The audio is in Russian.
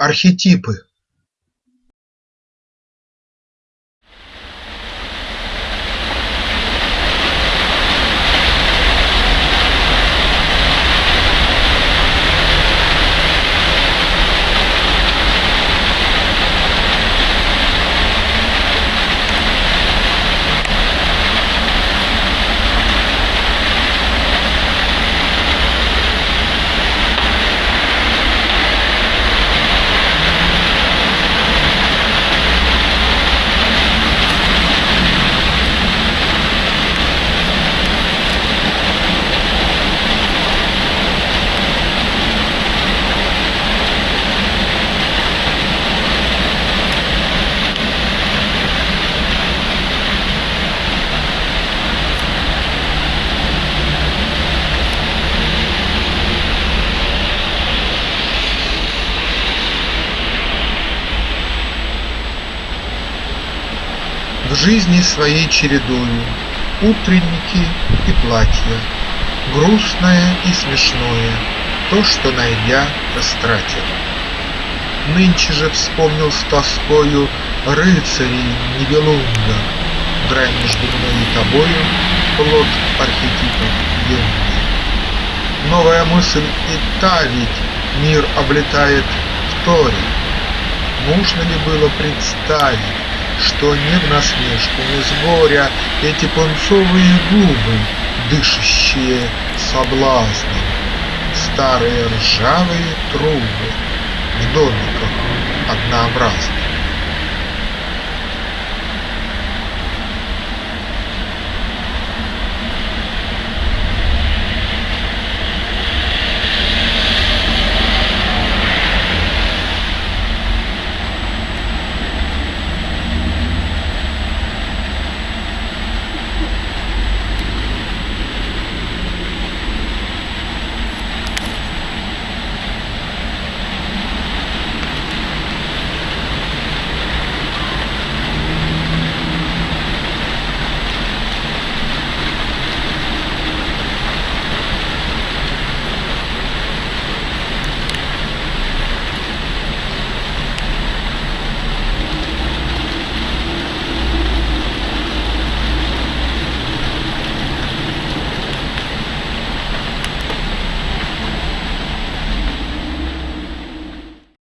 Архетипы В жизни своей чередою Утренники и платья, Грустное и смешное, То, что найдя, растратил. Нынче же вспомнил с тоскою Рыцарей Нибелунга, Грань между мной и тобою Плод архетипов юный. Новая мысль и та ведь Мир облетает в торе. Нужно ли было представить, что не в насмешку, не с горя Эти пунцовые губы, дышащие соблазном, Старые ржавые трубы в домиках однообразных.